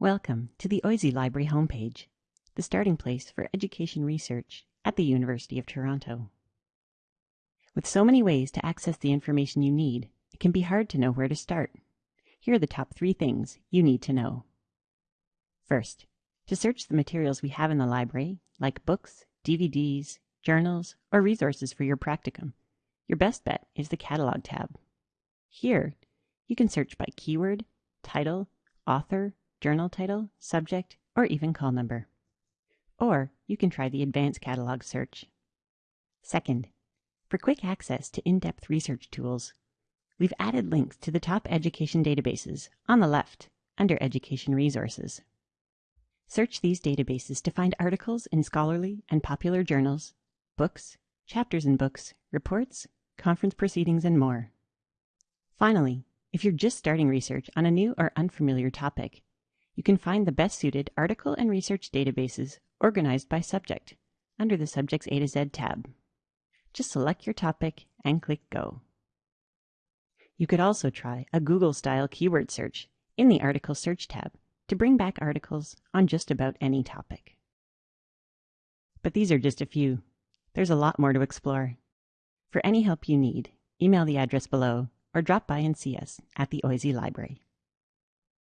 Welcome to the OISE Library homepage, the starting place for education research at the University of Toronto. With so many ways to access the information you need, it can be hard to know where to start. Here are the top three things you need to know. First, to search the materials we have in the library, like books, DVDs, journals, or resources for your practicum, your best bet is the Catalog tab. Here, you can search by keyword, title, author, journal title, subject, or even call number. Or you can try the advanced catalog search. Second, for quick access to in-depth research tools, we've added links to the top education databases on the left under Education Resources. Search these databases to find articles in scholarly and popular journals, books, chapters in books, reports, conference proceedings, and more. Finally, if you're just starting research on a new or unfamiliar topic, you can find the best suited article and research databases organized by subject under the Subjects A to Z tab. Just select your topic and click Go. You could also try a Google style keyword search in the Article Search tab to bring back articles on just about any topic. But these are just a few. There's a lot more to explore. For any help you need, email the address below or drop by and see us at the OISE Library.